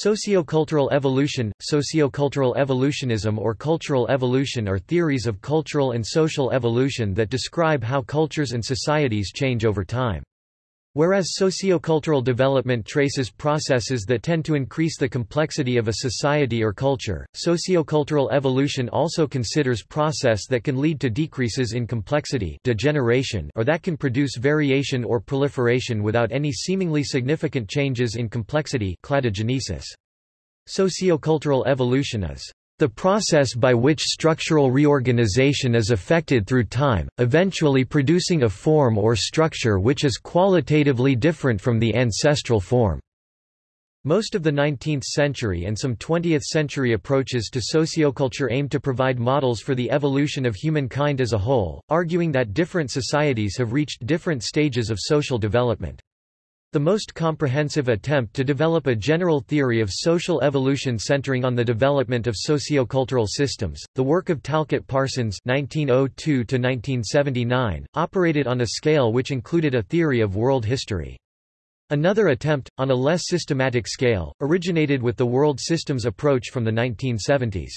Sociocultural evolution, sociocultural evolutionism or cultural evolution are theories of cultural and social evolution that describe how cultures and societies change over time. Whereas sociocultural development traces processes that tend to increase the complexity of a society or culture, sociocultural evolution also considers process that can lead to decreases in complexity degeneration or that can produce variation or proliferation without any seemingly significant changes in complexity cladogenesis. Sociocultural evolution is the process by which structural reorganization is effected through time, eventually producing a form or structure which is qualitatively different from the ancestral form. Most of the 19th century and some 20th century approaches to socioculture aim to provide models for the evolution of humankind as a whole, arguing that different societies have reached different stages of social development. The most comprehensive attempt to develop a general theory of social evolution centering on the development of sociocultural systems, the work of Talcott Parsons (1902–1979), operated on a scale which included a theory of world history. Another attempt, on a less systematic scale, originated with the world systems approach from the 1970s.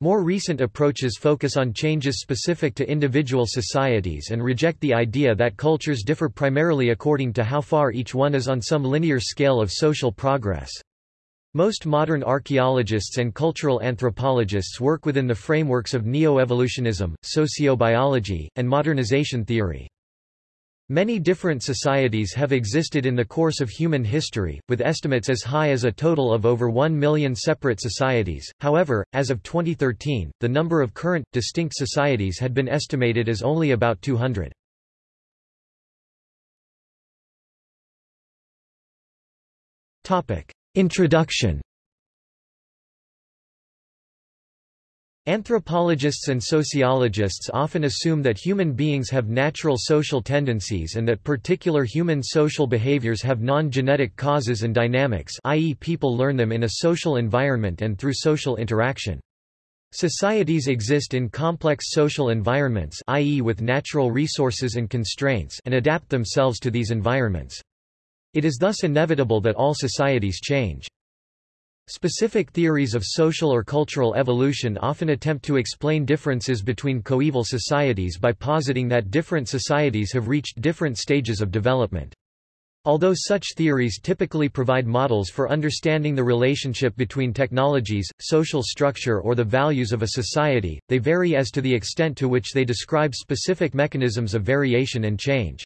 More recent approaches focus on changes specific to individual societies and reject the idea that cultures differ primarily according to how far each one is on some linear scale of social progress. Most modern archaeologists and cultural anthropologists work within the frameworks of neo-evolutionism, sociobiology, and modernization theory. Many different societies have existed in the course of human history, with estimates as high as a total of over 1 million separate societies. However, as of 2013, the number of current, distinct societies had been estimated as only about 200. Introduction Anthropologists and sociologists often assume that human beings have natural social tendencies and that particular human social behaviors have non-genetic causes and dynamics i.e. people learn them in a social environment and through social interaction. Societies exist in complex social environments i.e. with natural resources and constraints and adapt themselves to these environments. It is thus inevitable that all societies change. Specific theories of social or cultural evolution often attempt to explain differences between coeval societies by positing that different societies have reached different stages of development. Although such theories typically provide models for understanding the relationship between technologies, social structure or the values of a society, they vary as to the extent to which they describe specific mechanisms of variation and change.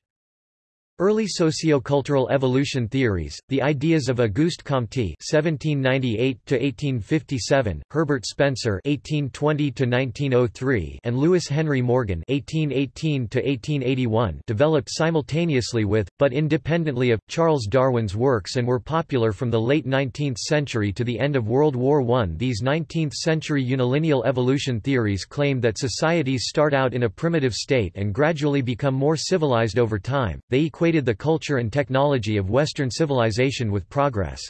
Early sociocultural evolution theories, the ideas of Auguste Comte (1798–1857), Herbert Spencer (1820–1903), and Lewis Henry Morgan (1818–1881), developed simultaneously with, but independently of, Charles Darwin's works and were popular from the late 19th century to the end of World War I. These 19th-century unilineal evolution theories claim that societies start out in a primitive state and gradually become more civilized over time. They equate equated the culture and technology of Western civilization with progress.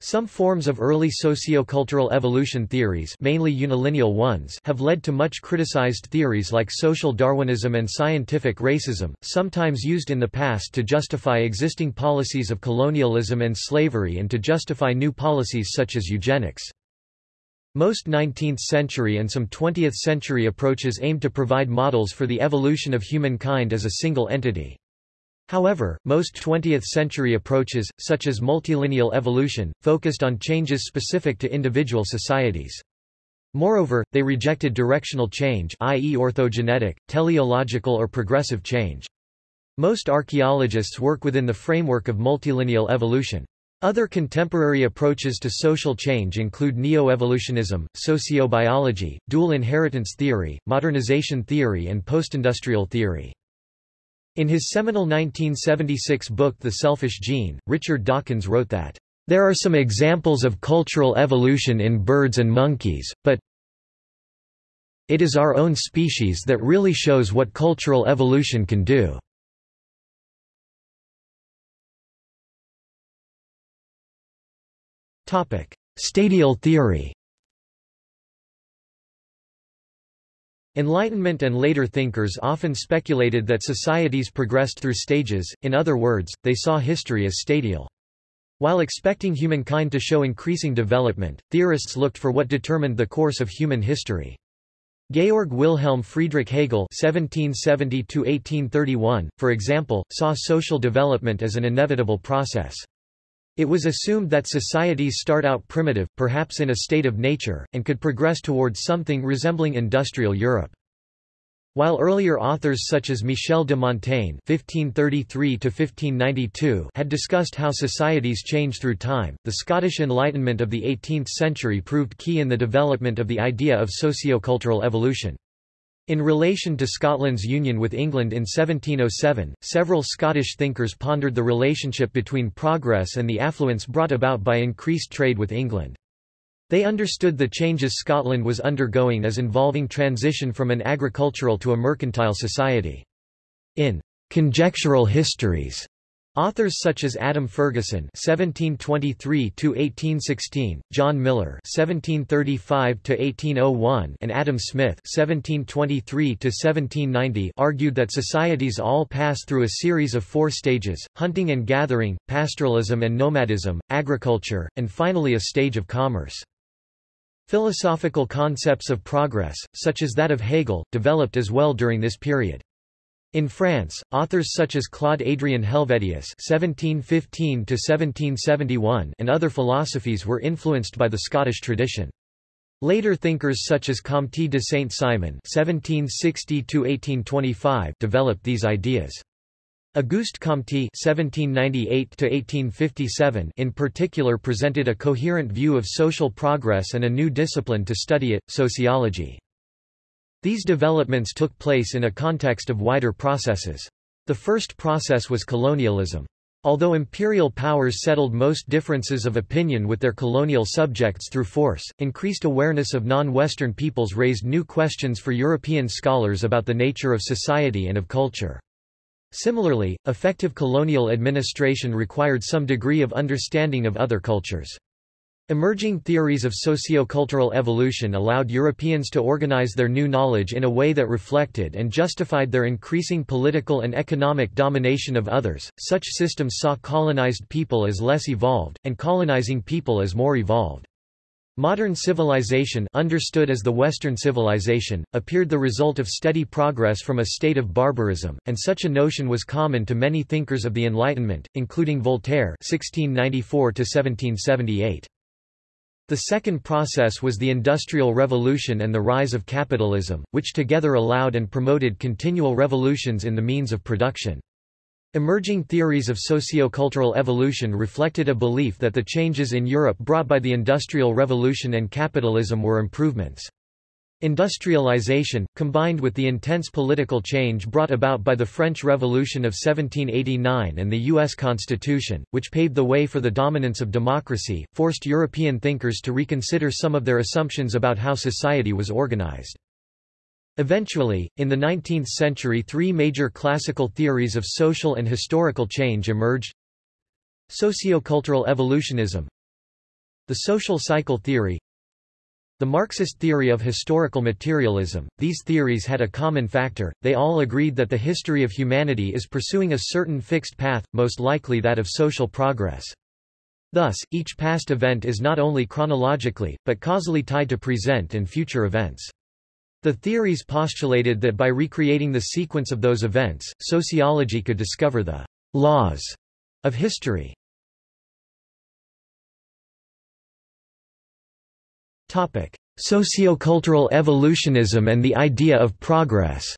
Some forms of early sociocultural evolution theories mainly unilineal ones have led to much criticized theories like social Darwinism and scientific racism, sometimes used in the past to justify existing policies of colonialism and slavery and to justify new policies such as eugenics. Most 19th-century and some 20th-century approaches aim to provide models for the evolution of humankind as a single entity. However, most 20th-century approaches, such as multilineal evolution, focused on changes specific to individual societies. Moreover, they rejected directional change i.e. orthogenetic, teleological or progressive change. Most archaeologists work within the framework of multilineal evolution. Other contemporary approaches to social change include neo-evolutionism, sociobiology, dual inheritance theory, modernization theory and postindustrial theory. In his seminal 1976 book The Selfish Gene, Richard Dawkins wrote that, "...there are some examples of cultural evolution in birds and monkeys, but it is our own species that really shows what cultural evolution can do." Stadial theory Enlightenment and later thinkers often speculated that societies progressed through stages, in other words, they saw history as stadial. While expecting humankind to show increasing development, theorists looked for what determined the course of human history. Georg Wilhelm Friedrich Hegel (1770–1831), for example, saw social development as an inevitable process. It was assumed that societies start out primitive, perhaps in a state of nature, and could progress towards something resembling industrial Europe. While earlier authors such as Michel de Montaigne (1533–1592) had discussed how societies change through time, the Scottish Enlightenment of the 18th century proved key in the development of the idea of sociocultural evolution. In relation to Scotland's union with England in 1707, several Scottish thinkers pondered the relationship between progress and the affluence brought about by increased trade with England. They understood the changes Scotland was undergoing as involving transition from an agricultural to a mercantile society. In Conjectural Histories, Authors such as Adam Ferguson (1723–1816), John Millar (1735–1801), and Adam Smith (1723–1790) argued that societies all pass through a series of four stages: hunting and gathering, pastoralism and nomadism, agriculture, and finally a stage of commerce. Philosophical concepts of progress, such as that of Hegel, developed as well during this period. In France, authors such as Claude Adrien Helvétius (1715–1771) and other philosophies were influenced by the Scottish tradition. Later thinkers such as Comte de Saint-Simon (1760–1825) developed these ideas. Auguste Comte (1798–1857) in particular presented a coherent view of social progress and a new discipline to study it, sociology. These developments took place in a context of wider processes. The first process was colonialism. Although imperial powers settled most differences of opinion with their colonial subjects through force, increased awareness of non-Western peoples raised new questions for European scholars about the nature of society and of culture. Similarly, effective colonial administration required some degree of understanding of other cultures. Emerging theories of sociocultural evolution allowed Europeans to organize their new knowledge in a way that reflected and justified their increasing political and economic domination of others. Such systems saw colonized people as less evolved, and colonizing people as more evolved. Modern civilization understood as the Western civilization, appeared the result of steady progress from a state of barbarism, and such a notion was common to many thinkers of the Enlightenment, including Voltaire 1694 -1778. The second process was the Industrial Revolution and the rise of capitalism, which together allowed and promoted continual revolutions in the means of production. Emerging theories of sociocultural evolution reflected a belief that the changes in Europe brought by the Industrial Revolution and capitalism were improvements. Industrialization, combined with the intense political change brought about by the French Revolution of 1789 and the U.S. Constitution, which paved the way for the dominance of democracy, forced European thinkers to reconsider some of their assumptions about how society was organized. Eventually, in the 19th century three major classical theories of social and historical change emerged. Sociocultural evolutionism The social cycle theory The Marxist theory of historical materialism. These theories had a common factor, they all agreed that the history of humanity is pursuing a certain fixed path, most likely that of social progress. Thus, each past event is not only chronologically, but causally tied to present and future events. The theories postulated that by recreating the sequence of those events, sociology could discover the laws of history. Sociocultural evolutionism and the idea of progress.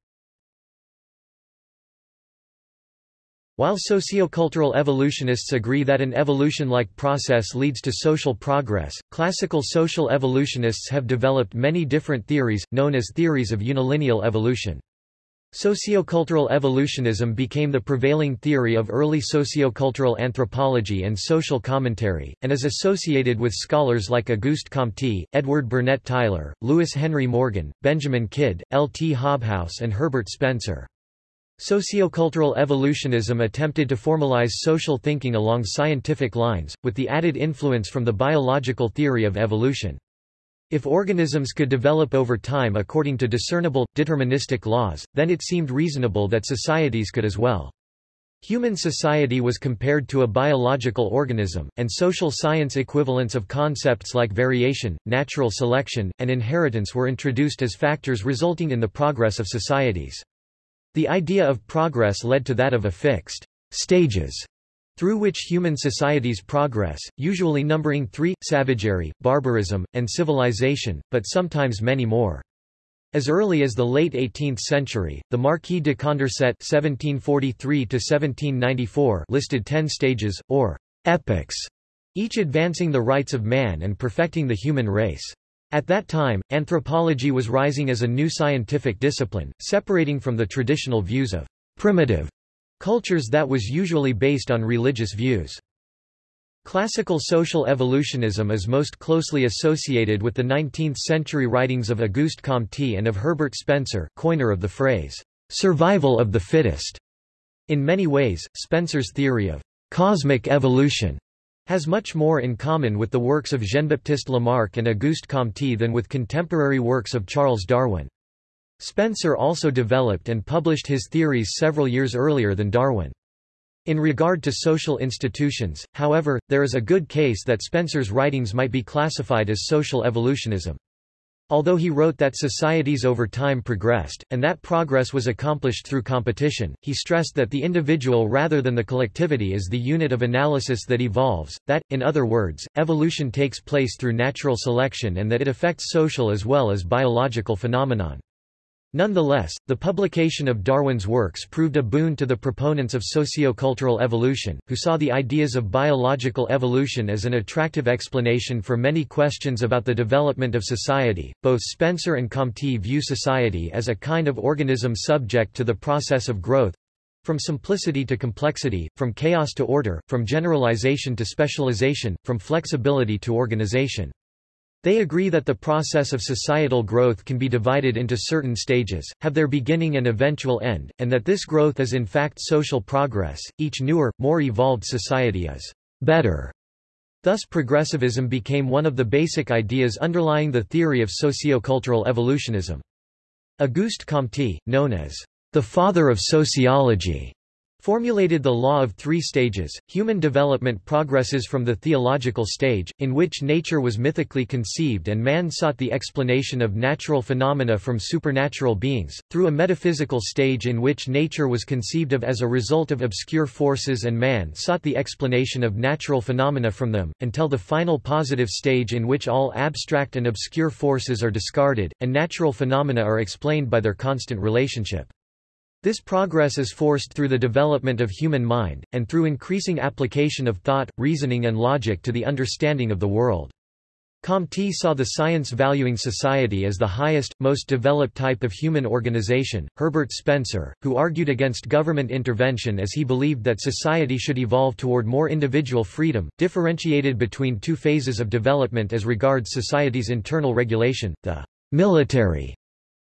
While sociocultural evolutionists agree that an evolution-like process leads to social progress, classical social evolutionists have developed many different theories, known as theories of unilineal evolution. Sociocultural evolutionism became the prevailing theory of early sociocultural anthropology and social commentary, and is associated with scholars like Auguste Comte, Edward Burnett Tylor, Lewis Henry Morgan, Benjamin Kidd, L. T. Hobhouse and Herbert Spencer. Sociocultural evolutionism attempted to formalize social thinking along scientific lines, with the added influence from the biological theory of evolution. If organisms could develop over time according to discernible, deterministic laws, then it seemed reasonable that societies could as well. Human society was compared to a biological organism, and social science equivalents of concepts like variation, natural selection, and inheritance were introduced as factors resulting in the progress of societies. The idea of progress led to that of a fixed stages through which human societies progress, usually numbering three, savagery, barbarism, and civilization, but sometimes many more. As early as the late 18th century, the Marquis de Condorcet (1743–1794) listed ten stages, or epochs, each advancing the rights of man and perfecting the human race. At that time, anthropology was rising as a new scientific discipline, separating from the traditional views of primitive cultures that was usually based on religious views. Classical social evolutionism is most closely associated with the 19th-century writings of Auguste Comte and of Herbert Spencer coiner of the phrase, "'survival of the fittest'". In many ways, Spencer's theory of "'cosmic evolution' has much more in common with the works of Jean-Baptiste Lamarck and Auguste Comte than with contemporary works of Charles Darwin. Spencer also developed and published his theories several years earlier than Darwin. In regard to social institutions, however, there is a good case that Spencer's writings might be classified as social evolutionism. Although he wrote that societies over time progressed, and that progress was accomplished through competition, he stressed that the individual rather than the collectivity is the unit of analysis that evolves, that, in other words, evolution takes place through natural selection and that it affects social as well as biological phenomenon. Nonetheless, the publication of Darwin's works proved a boon to the proponents of sociocultural evolution, who saw the ideas of biological evolution as an attractive explanation for many questions about the development of society. Both Spencer and Comte view society as a kind of organism subject to the process of growth from simplicity to complexity, from chaos to order, from generalization to specialization, from flexibility to organization. They agree that the process of societal growth can be divided into certain stages, have their beginning and eventual end, and that this growth is in fact social progress. Each newer, more evolved society is better. Thus progressivism became one of the basic ideas underlying the theory of sociocultural evolutionism. Auguste Comte, known as the father of sociology, formulated the law of three stages. Human development progresses from the theological stage, in which nature was mythically conceived and man sought the explanation of natural phenomena from supernatural beings, through a metaphysical stage in which nature was conceived of as a result of obscure forces and man sought the explanation of natural phenomena from them, until the final positive stage in which all abstract and obscure forces are discarded, and natural phenomena are explained by their constant relationship. This progress is forced through the development of human mind, and through increasing application of thought, reasoning and logic to the understanding of the world. Comte saw the science valuing society as the highest, most developed type of human organization. Herbert Spencer, who argued against government intervention as he believed that society should evolve toward more individual freedom, differentiated between two phases of development as regards society's internal regulation, the military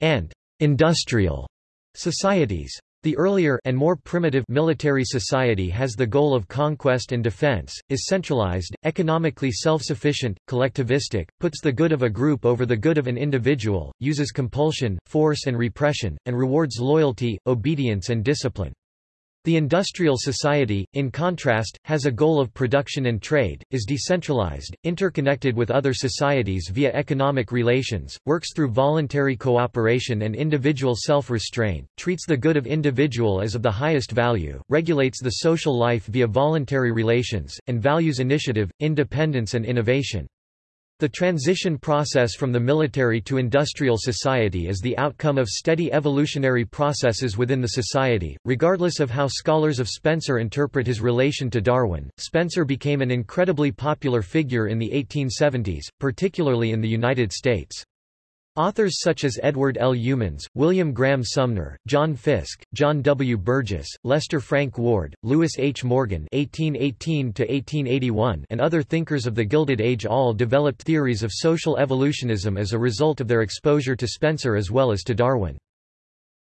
and industrial Societies. The earlier and more primitive military society has the goal of conquest and defense, is centralized, economically self-sufficient, collectivistic, puts the good of a group over the good of an individual, uses compulsion, force and repression, and rewards loyalty, obedience and discipline. The industrial society, in contrast, has a goal of production and trade, is decentralized, interconnected with other societies via economic relations, works through voluntary cooperation and individual self-restraint, treats the good of individual as of the highest value, regulates the social life via voluntary relations, and values initiative, independence and innovation. The transition process from the military to industrial society is the outcome of steady evolutionary processes within the society. Regardless of how scholars of Spencer interpret his relation to Darwin, Spencer became an incredibly popular figure in the 1870s, particularly in the United States. Authors such as Edward L. Youmans, William Graham Sumner, John Fiske, John W. Burgess, Lester Frank Ward, Lewis H. Morgan (1818–1881), and other thinkers of the Gilded Age all developed theories of social evolutionism as a result of their exposure to Spencer as well as to Darwin.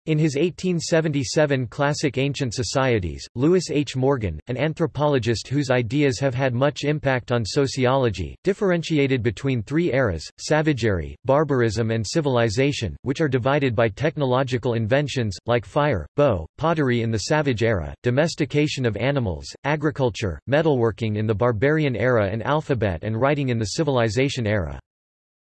In his 1877 classic Ancient Societies, Lewis H. Morgan, an anthropologist whose ideas have had much impact on sociology, differentiated between three eras, savagery, barbarism and civilization, which are divided by technological inventions, like fire, bow, pottery in the savage era, domestication of animals, agriculture, metalworking in the barbarian era and alphabet and writing in the civilization era.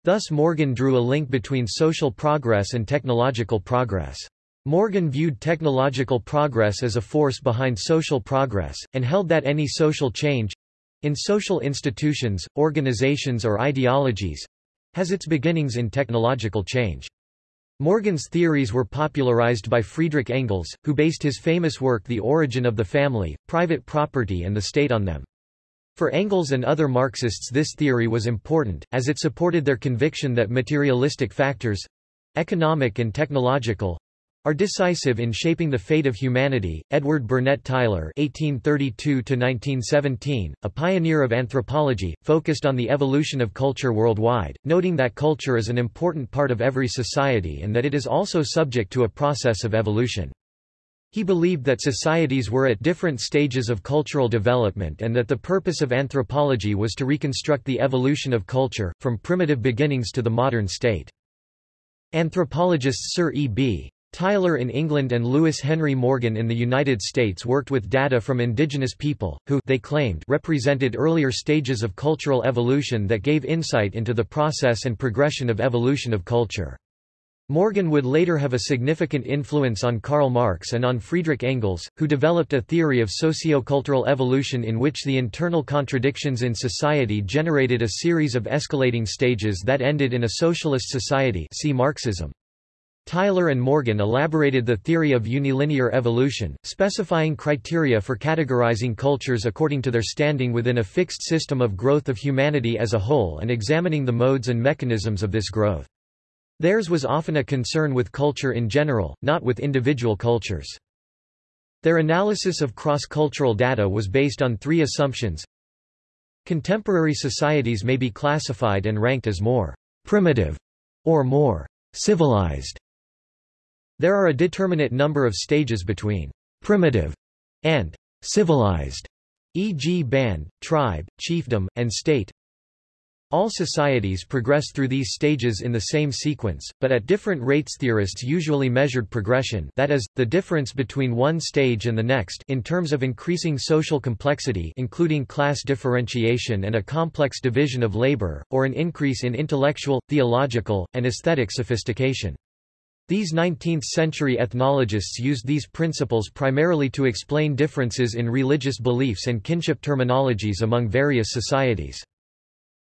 Thus Morgan drew a link between social progress and technological progress. Morgan viewed technological progress as a force behind social progress, and held that any social change—in social institutions, organizations or ideologies—has its beginnings in technological change. Morgan's theories were popularized by Friedrich Engels, who based his famous work The Origin of the Family, Private Property and the State on them. For Engels and other Marxists this theory was important, as it supported their conviction that materialistic factors—economic and technological, are decisive in shaping the fate of humanity. Edward Burnett Tylor (1832–1917), a pioneer of anthropology, focused on the evolution of culture worldwide, noting that culture is an important part of every society and that it is also subject to a process of evolution. He believed that societies were at different stages of cultural development and that the purpose of anthropology was to reconstruct the evolution of culture, from primitive beginnings to the modern state. Anthropologists Sir E. B. Tylor in England and Lewis Henry Morgan in the United States worked with data from indigenous people, who they claimed represented earlier stages of cultural evolution that gave insight into the process and progression of evolution of culture. Morgan would later have a significant influence on Karl Marx and on Friedrich Engels, who developed a theory of sociocultural evolution in which the internal contradictions in society generated a series of escalating stages that ended in a socialist society see Marxism. Tylor and Morgan elaborated the theory of unilinear evolution, specifying criteria for categorizing cultures according to their standing within a fixed system of growth of humanity as a whole and examining the modes and mechanisms of this growth. Theirs was often a concern with culture in general, not with individual cultures. Their analysis of cross-cultural data was based on three assumptions. Contemporary societies may be classified and ranked as more primitive or more civilized there are a determinate number of stages between primitive and civilized, e.g. band, tribe, chiefdom, and state. All societies progress through these stages in the same sequence, but at different rates theorists usually measured progression that is, the difference between one stage and the next in terms of increasing social complexity including class differentiation and a complex division of labor, or an increase in intellectual, theological, and aesthetic sophistication. These 19th-century ethnologists used these principles primarily to explain differences in religious beliefs and kinship terminologies among various societies.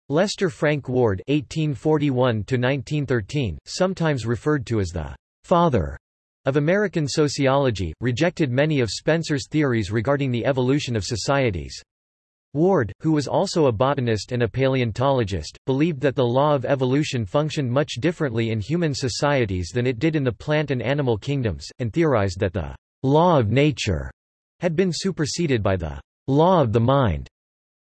Lester Frank Ward (1841–1913), sometimes referred to as the father of American sociology, rejected many of Spencer's theories regarding the evolution of societies. Ward, who was also a botanist and a paleontologist, believed that the law of evolution functioned much differently in human societies than it did in the plant and animal kingdoms, and theorized that the law of nature had been superseded by the law of the mind.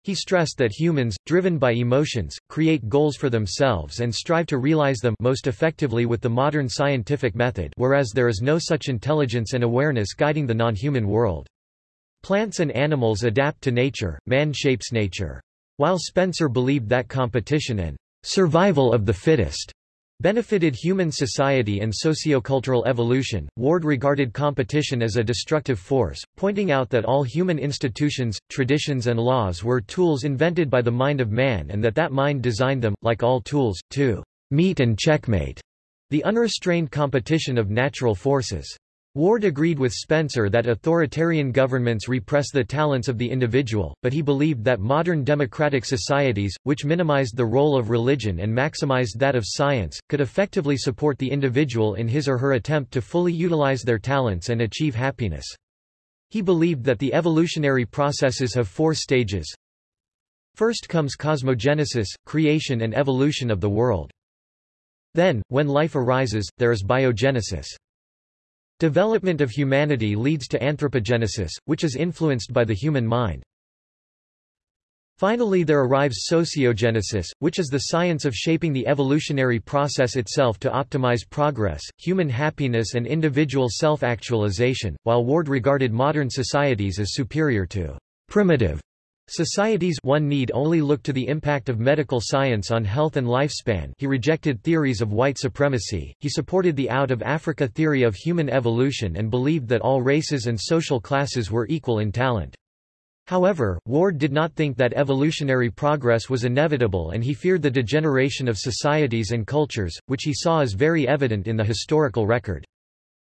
He stressed that humans, driven by emotions, create goals for themselves and strive to realize them most effectively with the modern scientific method whereas there is no such intelligence and awareness guiding the non-human world. Plants and animals adapt to nature, man shapes nature. While Spencer believed that competition and survival of the fittest benefited human society and sociocultural evolution, Ward regarded competition as a destructive force, pointing out that all human institutions, traditions and laws were tools invented by the mind of man and that that mind designed them, like all tools, to meet and checkmate the unrestrained competition of natural forces. Ward agreed with Spencer that authoritarian governments repress the talents of the individual, but he believed that modern democratic societies, which minimized the role of religion and maximized that of science, could effectively support the individual in his or her attempt to fully utilize their talents and achieve happiness. He believed that the evolutionary processes have four stages. First comes cosmogenesis, creation and evolution of the world. Then, when life arises, there is biogenesis. Development of humanity leads to anthropogenesis, which is influenced by the human mind. Finally there arrives sociogenesis, which is the science of shaping the evolutionary process itself to optimize progress, human happiness and individual self-actualization, while Ward regarded modern societies as superior to primitive societies one need only look to the impact of medical science on health and lifespan he rejected theories of white supremacy, he supported the out-of-Africa theory of human evolution and believed that all races and social classes were equal in talent. However, Ward did not think that evolutionary progress was inevitable and he feared the degeneration of societies and cultures, which he saw as very evident in the historical record.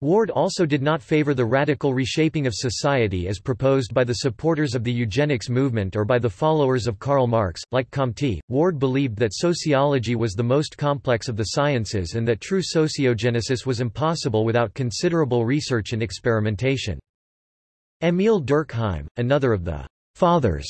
Ward also did not favor the radical reshaping of society as proposed by the supporters of the eugenics movement or by the followers of Karl Marx. Like Comte, Ward believed that sociology was the most complex of the sciences and that true sociogenesis was impossible without considerable research and experimentation. Émile Durkheim, another of the fathers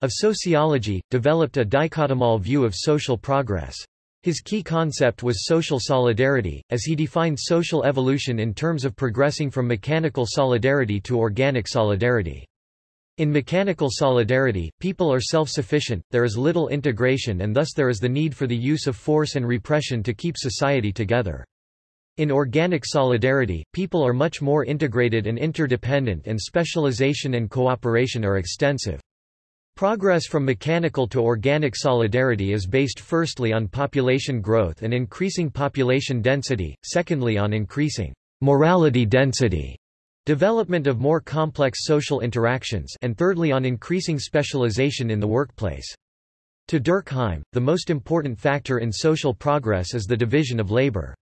of sociology, developed a dichotomal view of social progress. His key concept was social solidarity, as he defined social evolution in terms of progressing from mechanical solidarity to organic solidarity. In mechanical solidarity, people are self-sufficient, there is little integration and thus there is the need for the use of force and repression to keep society together. In organic solidarity, people are much more integrated and interdependent and specialization and cooperation are extensive. Progress from mechanical to organic solidarity is based firstly on population growth and increasing population density, secondly on increasing morality density, development of more complex social interactions and thirdly on increasing specialization in the workplace. To Durkheim, the most important factor in social progress is the division of labor.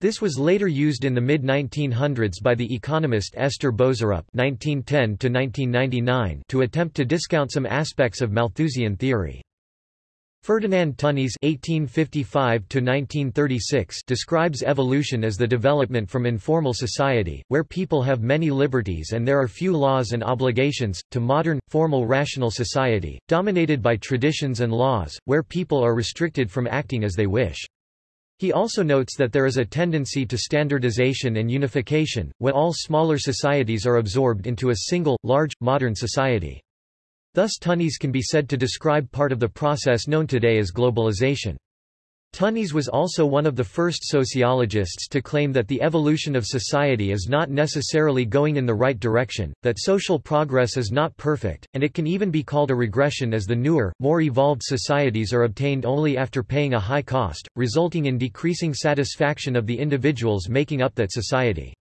This was later used in the mid-1900s by the economist Esther Boserup (1910–1999) to attempt to discount some aspects of Malthusian theory. Ferdinand Tönnies (1855–1936) describes evolution as the development from informal society, where people have many liberties and there are few laws and obligations, to modern, formal rational society, dominated by traditions and laws, where people are restricted from acting as they wish. He also notes that there is a tendency to standardization and unification, when all smaller societies are absorbed into a single, large, modern society. Thus Tönnies can be said to describe part of the process known today as globalization. Tönnies was also one of the first sociologists to claim that the evolution of society is not necessarily going in the right direction, that social progress is not perfect, and it can even be called a regression as the newer, more evolved societies are obtained only after paying a high cost, resulting in decreasing satisfaction of the individuals making up that society.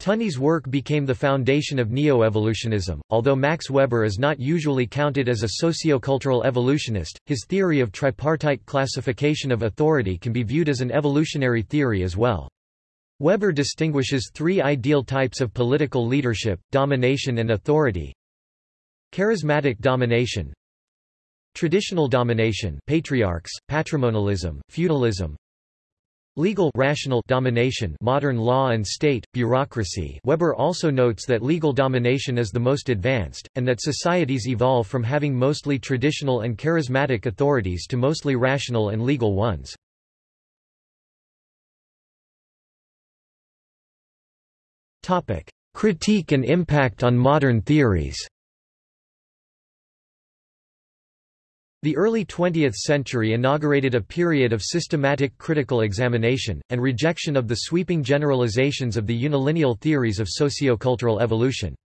Tönnies' work became the foundation of neo-evolutionism. Although Max Weber is not usually counted as a sociocultural evolutionist, his theory of tripartite classification of authority can be viewed as an evolutionary theory as well. Weber distinguishes three ideal types of political leadership, domination and authority. Charismatic domination, Traditional domination patriarchs, patrimonialism, feudalism, Legal rational domination modern law and state, bureaucracy Weber also notes that legal domination is the most advanced, and that societies evolve from having mostly traditional and charismatic authorities to mostly rational and legal ones. Critique and impact on modern theories The early 20th century inaugurated a period of systematic critical examination, and rejection of the sweeping generalizations of the unilineal theories of sociocultural evolution.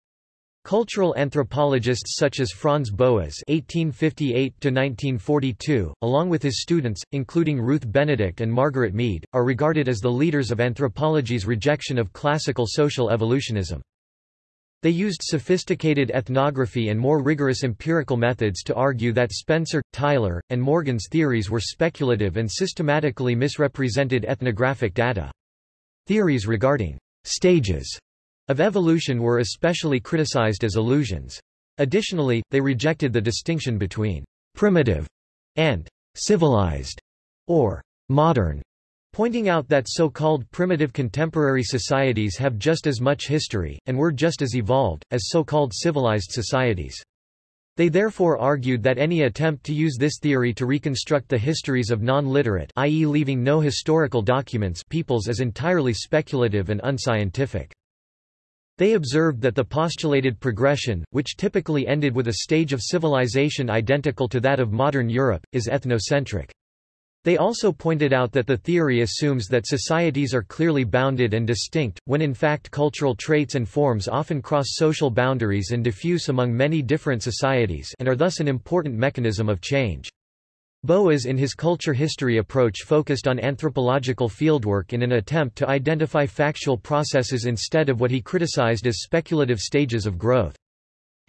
Cultural anthropologists such as Franz Boas (1858–1942), along with his students, including Ruth Benedict and Margaret Mead, are regarded as the leaders of anthropology's rejection of classical social evolutionism. They used sophisticated ethnography and more rigorous empirical methods to argue that Spencer, Tylor, and Morgan's theories were speculative and systematically misrepresented ethnographic data. Theories regarding stages of evolution were especially criticized as illusions. Additionally, they rejected the distinction between primitive and civilized or modern pointing out that so-called primitive contemporary societies have just as much history, and were just as evolved, as so-called civilized societies. They therefore argued that any attempt to use this theory to reconstruct the histories of non-literate i.e. leaving no historical documents peoples is entirely speculative and unscientific. They observed that the postulated progression, which typically ended with a stage of civilization identical to that of modern Europe, is ethnocentric. They also pointed out that the theory assumes that societies are clearly bounded and distinct, when in fact cultural traits and forms often cross social boundaries and diffuse among many different societies and are thus an important mechanism of change. Boas in his culture history approach focused on anthropological fieldwork in an attempt to identify factual processes instead of what he criticized as speculative stages of growth.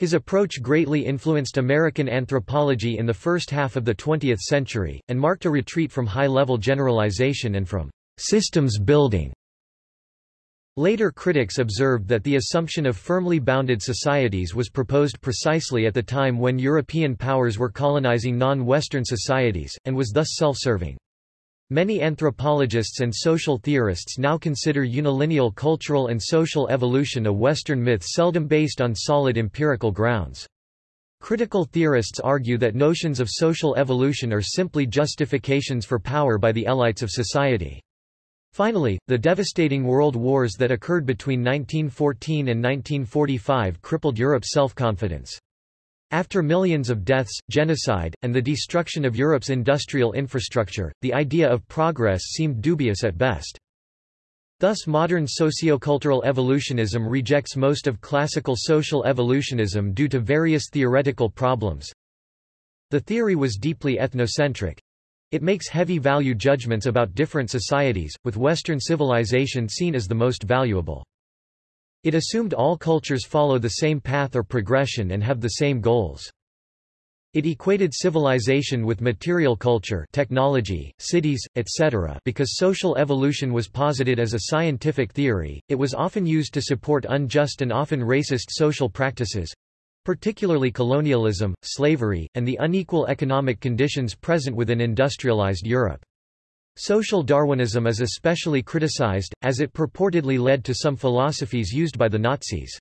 His approach greatly influenced American anthropology in the first half of the 20th century, and marked a retreat from high-level generalization and from systems building. Later critics observed that the assumption of firmly bounded societies was proposed precisely at the time when European powers were colonizing non-Western societies, and was thus self-serving. Many anthropologists and social theorists now consider unilineal cultural and social evolution a Western myth seldom based on solid empirical grounds. Critical theorists argue that notions of social evolution are simply justifications for power by the elites of society. Finally, the devastating world wars that occurred between 1914 and 1945 crippled Europe's self-confidence. After millions of deaths, genocide, and the destruction of Europe's industrial infrastructure, the idea of progress seemed dubious at best. Thus modern sociocultural evolutionism rejects most of classical social evolutionism due to various theoretical problems. The theory was deeply ethnocentric, it makes heavy value judgments about different societies, with Western civilization seen as the most valuable. It assumed all cultures follow the same path or progression and have the same goals. It equated civilization with material culture technology, cities, etc. because social evolution was posited as a scientific theory, it was often used to support unjust and often racist social practices, particularly colonialism, slavery, and the unequal economic conditions present within industrialized Europe. Social Darwinism is especially criticized, as it purportedly led to some philosophies used by the Nazis.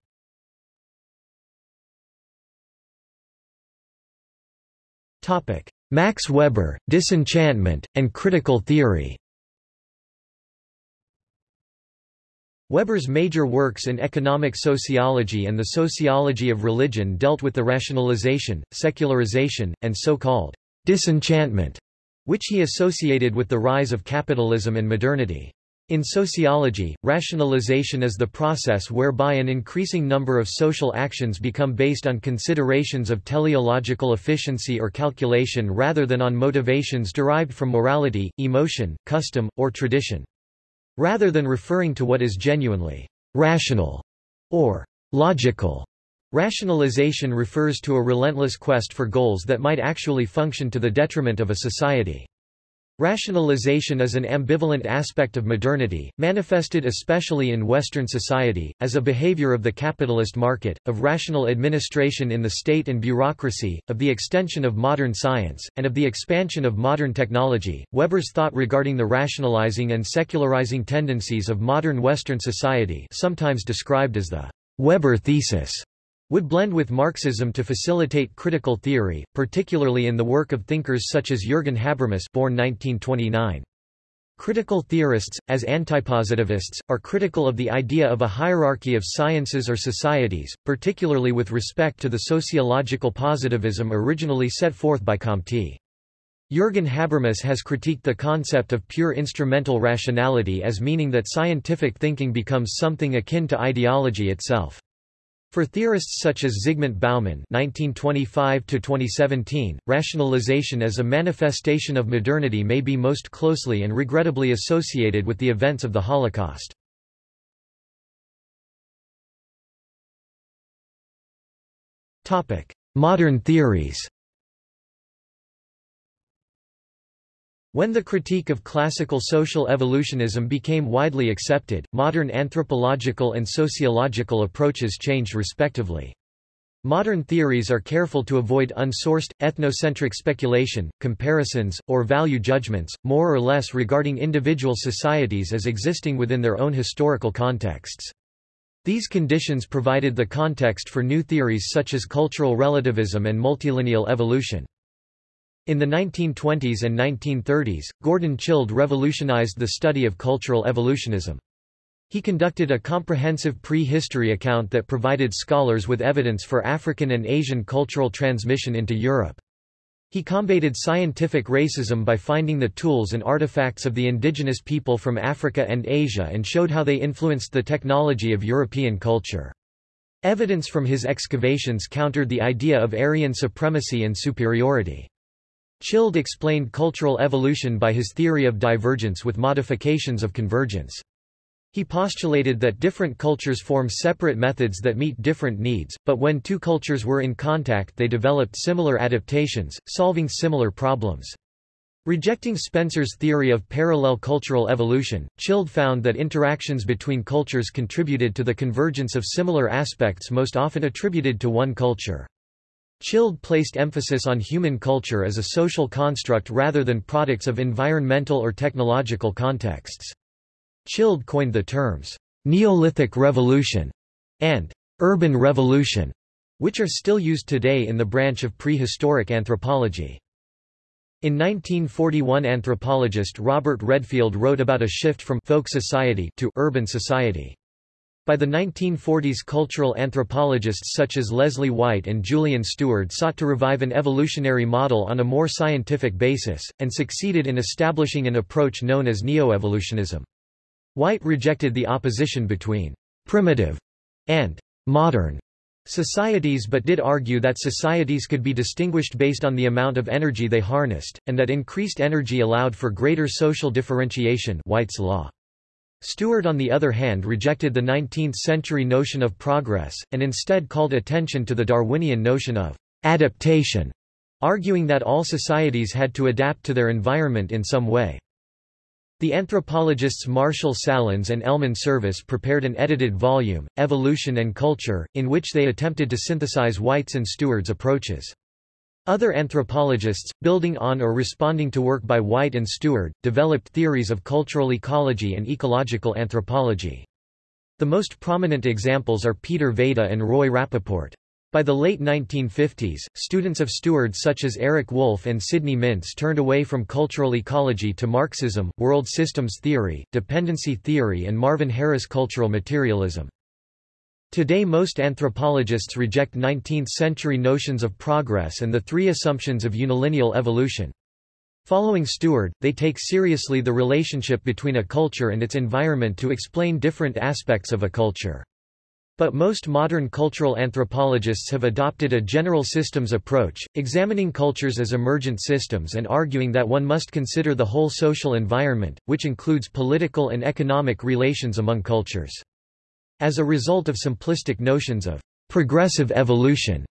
Max Weber, Disenchantment, and Critical Theory Weber's major works in economic sociology and the sociology of religion dealt with the rationalization, secularization, and so-called disenchantment, which he associated with the rise of capitalism and modernity. In sociology, rationalization is the process whereby an increasing number of social actions become based on considerations of teleological efficiency or calculation rather than on motivations derived from morality, emotion, custom, or tradition. Rather than referring to what is genuinely rational or logical, rationalization refers to a relentless quest for goals that might actually function to the detriment of a society. Rationalization is an ambivalent aspect of modernity, manifested especially in Western society, as a behavior of the capitalist market, of rational administration in the state and bureaucracy, of the extension of modern science, and of the expansion of modern technology. Weber's thought regarding the rationalizing and secularizing tendencies of modern Western society, sometimes described as the Weber thesis, would blend with Marxism to facilitate critical theory, particularly in the work of thinkers such as Jürgen Habermas born 1929. Critical theorists, as antipositivists, are critical of the idea of a hierarchy of sciences or societies, particularly with respect to the sociological positivism originally set forth by Comte. Jürgen Habermas has critiqued the concept of pure instrumental rationality as meaning that scientific thinking becomes something akin to ideology itself. For theorists such as Zygmunt Bauman (1925–2017), rationalization as a manifestation of modernity may be most closely and regrettably associated with the events of the Holocaust. Topic: Modern theories. When the critique of classical social evolutionism became widely accepted, modern anthropological and sociological approaches changed respectively. Modern theories are careful to avoid unsourced, ethnocentric speculation, comparisons, or value judgments, more or less regarding individual societies as existing within their own historical contexts. These conditions provided the context for new theories such as cultural relativism and multilineal evolution. In the 1920s and 1930s, Gordon Childe revolutionized the study of cultural evolutionism. He conducted a comprehensive pre-history account that provided scholars with evidence for African and Asian cultural transmission into Europe. He combated scientific racism by finding the tools and artifacts of the indigenous people from Africa and Asia and showed how they influenced the technology of European culture. Evidence from his excavations countered the idea of Aryan supremacy and superiority. Childe explained cultural evolution by his theory of divergence with modifications of convergence. He postulated that different cultures form separate methods that meet different needs, but when two cultures were in contact they developed similar adaptations, solving similar problems. Rejecting Spencer's theory of parallel cultural evolution, Childe found that interactions between cultures contributed to the convergence of similar aspects most often attributed to one culture. Childe placed emphasis on human culture as a social construct rather than products of environmental or technological contexts. Childe coined the terms, Neolithic Revolution and Urban Revolution, which are still used today in the branch of prehistoric anthropology. In 1941 anthropologist Robert Redfield wrote about a shift from folk society to urban society. By the 1940s cultural anthropologists such as Leslie White and Julian Steward sought to revive an evolutionary model on a more scientific basis, and succeeded in establishing an approach known as neoevolutionism. White rejected the opposition between primitive and modern societies but did argue that societies could be distinguished based on the amount of energy they harnessed, and that increased energy allowed for greater social differentiation White's law. Steward on the other hand rejected the 19th-century notion of progress, and instead called attention to the Darwinian notion of adaptation, arguing that all societies had to adapt to their environment in some way. The anthropologists Marshall Sahlins and Elman Service prepared an edited volume, Evolution and Culture, in which they attempted to synthesize White's and Steward's approaches. Other anthropologists, building on or responding to work by White and Steward, developed theories of cultural ecology and ecological anthropology. The most prominent examples are Peter Vayda and Roy Rappaport. By the late 1950s, students of Steward such as Eric Wolf and Sidney Mintz turned away from cultural ecology to Marxism, world systems theory, dependency theory and Marvin Harris cultural materialism. Today most anthropologists reject 19th-century notions of progress and the three assumptions of unilineal evolution. Following Steward, they take seriously the relationship between a culture and its environment to explain different aspects of a culture. But most modern cultural anthropologists have adopted a general systems approach, examining cultures as emergent systems and arguing that one must consider the whole social environment, which includes political and economic relations among cultures. As a result of simplistic notions of progressive evolution,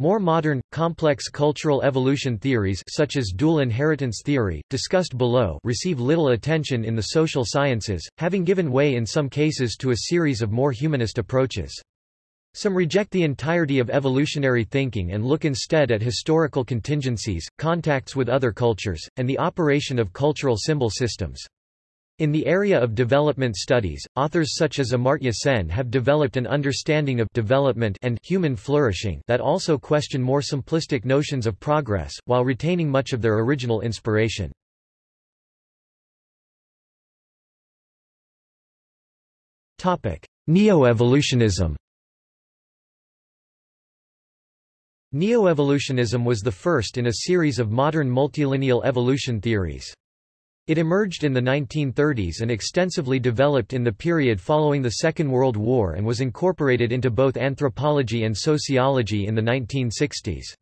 more modern, complex cultural evolution theories such as dual inheritance theory, discussed below receive little attention in the social sciences, having given way in some cases to a series of more humanist approaches. Some reject the entirety of evolutionary thinking and look instead at historical contingencies, contacts with other cultures, and the operation of cultural symbol systems. In the area of development studies, authors such as Amartya Sen have developed an understanding of development and human flourishing that also question more simplistic notions of progress, while retaining much of their original inspiration. Neo-evolutionism Neo-evolutionism was the first in a series of modern multilineal evolution theories. It emerged in the 1930s and extensively developed in the period following the Second World War and was incorporated into both anthropology and sociology in the 1960s.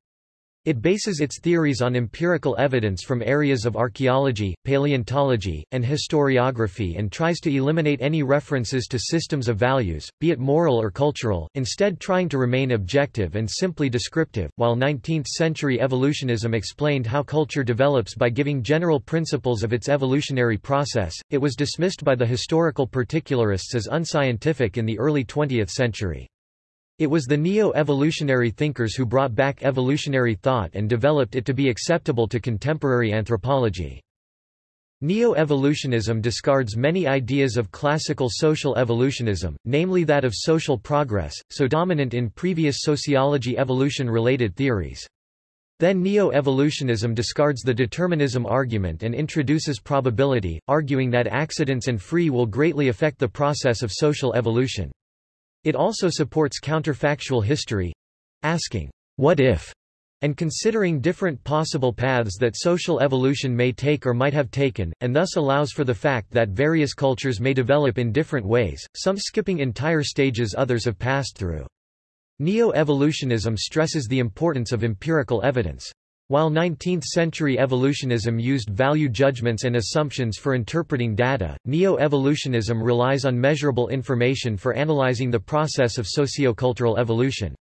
It bases its theories on empirical evidence from areas of archaeology, paleontology, and historiography and tries to eliminate any references to systems of values, be it moral or cultural, instead trying to remain objective and simply descriptive. While 19th-century evolutionism explained how culture develops by giving general principles of its evolutionary process, it was dismissed by the historical particularists as unscientific in the early 20th century. It was the neo-evolutionary thinkers who brought back evolutionary thought and developed it to be acceptable to contemporary anthropology. Neo-evolutionism discards many ideas of classical social evolutionism, namely that of social progress, so dominant in previous sociology evolution-related theories. Then neo-evolutionism discards the determinism argument and introduces probability, arguing that accidents and free will greatly affect the process of social evolution. It also supports counterfactual history—asking, what if? and considering different possible paths that social evolution may take or might have taken, and thus allows for the fact that various cultures may develop in different ways, some skipping entire stages others have passed through. Neo-evolutionism stresses the importance of empirical evidence. While 19th-century evolutionism used value judgments and assumptions for interpreting data, neo-evolutionism relies on measurable information for analyzing the process of sociocultural evolution.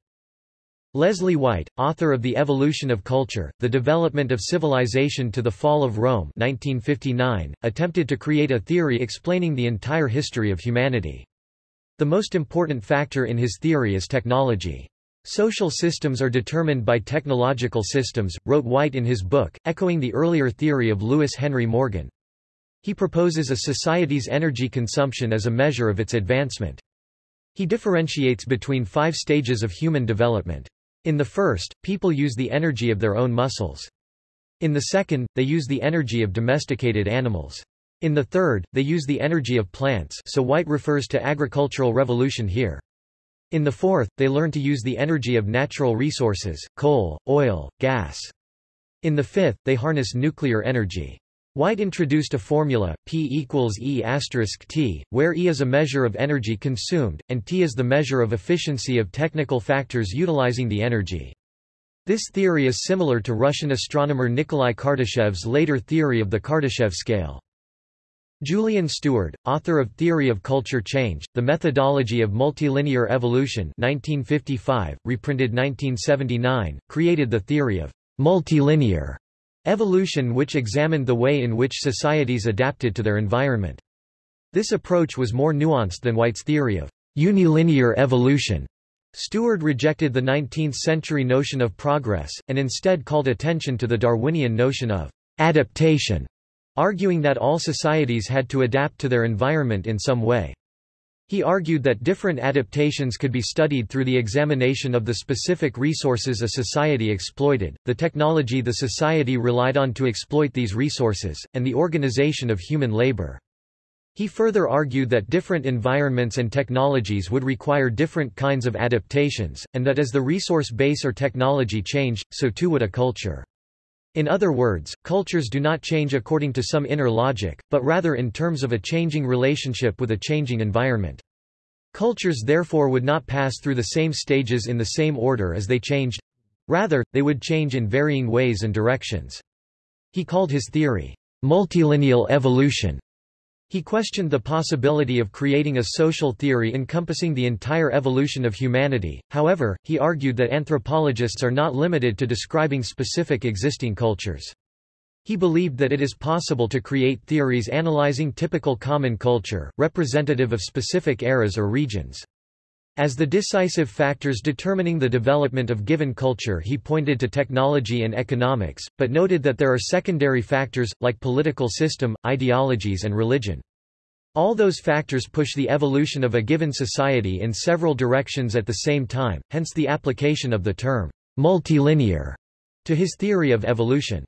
Leslie White, author of The Evolution of Culture, The Development of Civilization to the Fall of Rome 1959, attempted to create a theory explaining the entire history of humanity. The most important factor in his theory is technology. Social systems are determined by technological systems, wrote White in his book, echoing the earlier theory of Lewis Henry Morgan. He proposes a society's energy consumption as a measure of its advancement. He differentiates between five stages of human development. In the first, people use the energy of their own muscles. In the second, they use the energy of domesticated animals. In the third, they use the energy of plants so White refers to agricultural revolution here. In the fourth, they learn to use the energy of natural resources, coal, oil, gas. In the fifth, they harness nuclear energy. White introduced a formula, P equals E asterisk T, where E is a measure of energy consumed, and T is the measure of efficiency of technical factors utilizing the energy. This theory is similar to Russian astronomer Nikolai Kardashev's later theory of the Kardashev scale. Julian Steward, author of Theory of Culture Change, The Methodology of Multilinear Evolution 1955, reprinted 1979, created the theory of multilinear evolution which examined the way in which societies adapted to their environment. This approach was more nuanced than White's theory of unilinear evolution. Steward rejected the 19th-century notion of progress, and instead called attention to the Darwinian notion of adaptation arguing that all societies had to adapt to their environment in some way. He argued that different adaptations could be studied through the examination of the specific resources a society exploited, the technology the society relied on to exploit these resources, and the organization of human labor. He further argued that different environments and technologies would require different kinds of adaptations, and that as the resource base or technology changed, so too would a culture. In other words, cultures do not change according to some inner logic, but rather in terms of a changing relationship with a changing environment. Cultures therefore would not pass through the same stages in the same order as they changed. Rather, they would change in varying ways and directions. He called his theory, multilineal evolution, he questioned the possibility of creating a social theory encompassing the entire evolution of humanity, however, he argued that anthropologists are not limited to describing specific existing cultures. He believed that it is possible to create theories analyzing typical common culture, representative of specific eras or regions. As the decisive factors determining the development of given culture he pointed to technology and economics, but noted that there are secondary factors, like political system, ideologies and religion. All those factors push the evolution of a given society in several directions at the same time, hence the application of the term multilinear to his theory of evolution.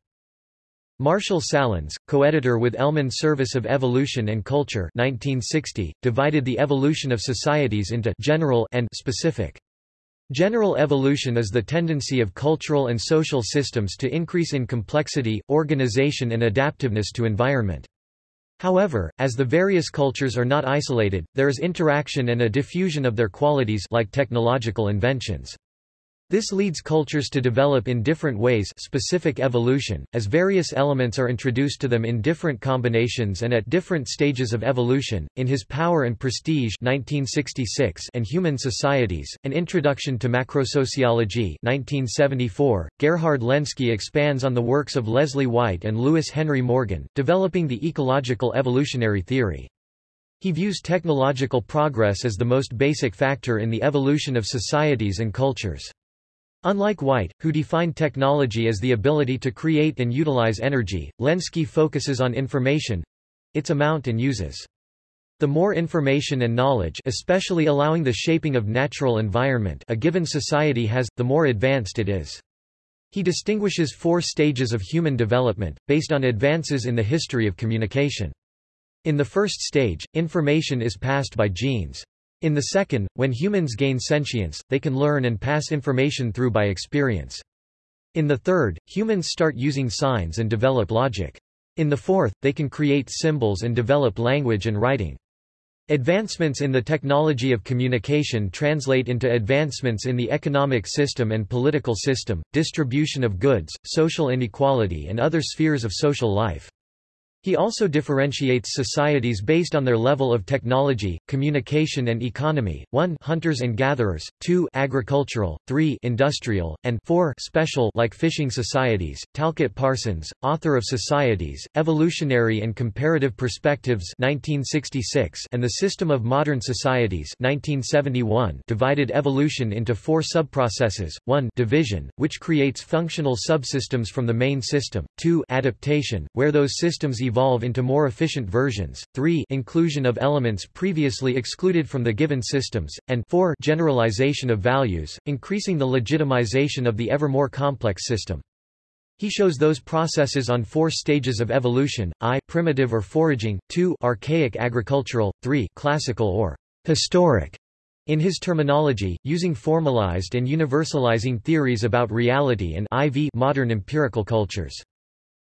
Marshall Sahlins, co-editor with Elman Service of Evolution and Culture 1960, divided the evolution of societies into general and specific. General evolution is the tendency of cultural and social systems to increase in complexity, organization and adaptiveness to environment. However, as the various cultures are not isolated, there is interaction and a diffusion of their qualities like technological inventions. This leads cultures to develop in different ways specific evolution, as various elements are introduced to them in different combinations and at different stages of evolution. In his Power and Prestige 1966 and Human Societies, An Introduction to Macrosociology 1974, Gerhard Lenski expands on the works of Leslie White and Lewis Henry Morgan, developing the ecological evolutionary theory. He views technological progress as the most basic factor in the evolution of societies and cultures. Unlike White, who defined technology as the ability to create and utilize energy, Lenski focuses on information—its amount and uses. The more information and knowledge especially allowing the shaping of natural environment a given society has, the more advanced it is. He distinguishes four stages of human development, based on advances in the history of communication. In the first stage, information is passed by genes. In the second, when humans gain sentience, they can learn and pass information through by experience. In the third, humans start using signs and develop logic. In the fourth, they can create symbols and develop language and writing. Advancements in the technology of communication translate into advancements in the economic system and political system, distribution of goods, social inequality and other spheres of social life. He also differentiates societies based on their level of technology, communication and economy. 1 hunters and gatherers, 2 agricultural, 3 industrial, and 4 special like fishing societies. Talcott Parsons, author of Societies, Evolutionary and Comparative Perspectives 1966 and The System of Modern Societies 1971 divided evolution into four subprocesses. 1 division, which creates functional subsystems from the main system. 2 adaptation, where those systems evolve evolve into more efficient versions, 3 inclusion of elements previously excluded from the given systems, and 4 generalization of values, increasing the legitimization of the ever more complex system. He shows those processes on four stages of evolution, I primitive or foraging, 2 archaic agricultural, 3 classical or historic. In his terminology, using formalized and universalizing theories about reality and IV modern empirical cultures.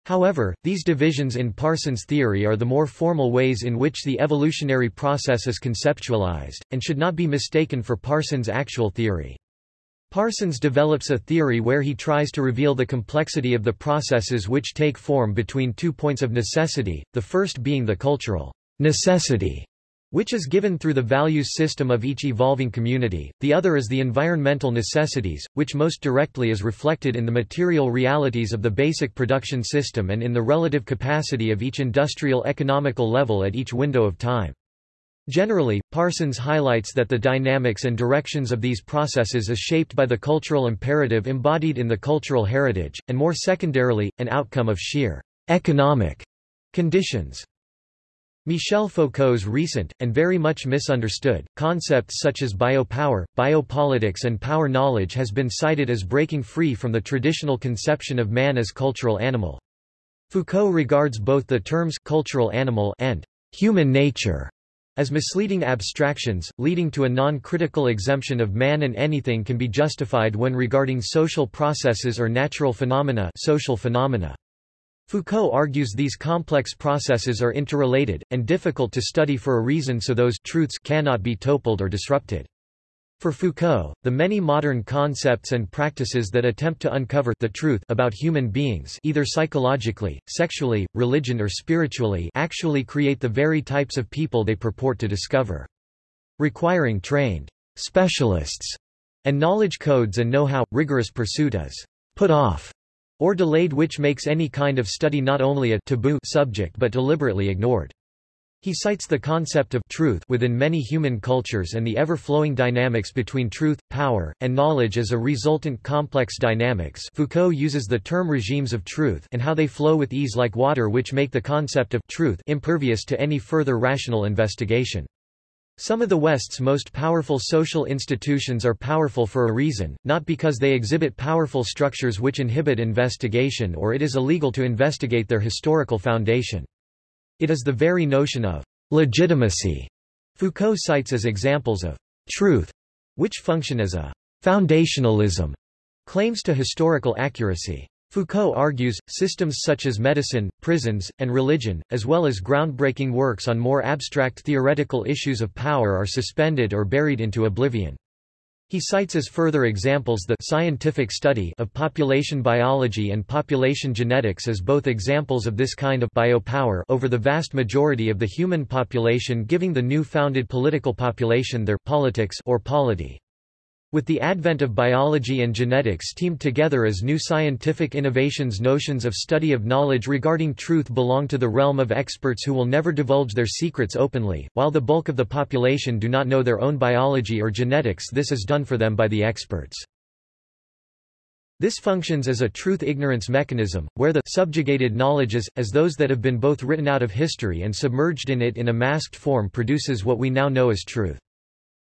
However, these divisions in Parsons' theory are the more formal ways in which the evolutionary process is conceptualized, and should not be mistaken for Parsons' actual theory. Parsons develops a theory where he tries to reveal the complexity of the processes which take form between two points of necessity, the first being the cultural necessity which is given through the values system of each evolving community, the other is the environmental necessities, which most directly is reflected in the material realities of the basic production system and in the relative capacity of each industrial economical level at each window of time. Generally, Parsons highlights that the dynamics and directions of these processes is shaped by the cultural imperative embodied in the cultural heritage, and more secondarily, an outcome of sheer economic conditions. Michel Foucault's recent, and very much misunderstood, concepts such as biopower, biopolitics and power knowledge has been cited as breaking free from the traditional conception of man as cultural animal. Foucault regards both the terms cultural animal and human nature as misleading abstractions, leading to a non-critical exemption of man and anything can be justified when regarding social processes or natural phenomena social phenomena. Foucault argues these complex processes are interrelated, and difficult to study for a reason so those truths cannot be toppled or disrupted. For Foucault, the many modern concepts and practices that attempt to uncover the truth about human beings either psychologically, sexually, religion or spiritually actually create the very types of people they purport to discover. Requiring trained specialists and knowledge codes and know-how, rigorous pursuit is put off or delayed which makes any kind of study not only a taboo subject but deliberately ignored. He cites the concept of truth within many human cultures and the ever-flowing dynamics between truth, power, and knowledge as a resultant complex dynamics Foucault uses the term regimes of truth and how they flow with ease like water which make the concept of truth impervious to any further rational investigation. Some of the West's most powerful social institutions are powerful for a reason, not because they exhibit powerful structures which inhibit investigation or it is illegal to investigate their historical foundation. It is the very notion of legitimacy Foucault cites as examples of truth, which function as a foundationalism, claims to historical accuracy. Foucault argues, systems such as medicine, prisons, and religion, as well as groundbreaking works on more abstract theoretical issues of power are suspended or buried into oblivion. He cites as further examples the scientific study of population biology and population genetics as both examples of this kind of biopower over the vast majority of the human population giving the new founded political population their politics or polity. With the advent of biology and genetics teamed together as new scientific innovations notions of study of knowledge regarding truth belong to the realm of experts who will never divulge their secrets openly, while the bulk of the population do not know their own biology or genetics this is done for them by the experts. This functions as a truth-ignorance mechanism, where the subjugated knowledges, as those that have been both written out of history and submerged in it in a masked form produces what we now know as truth.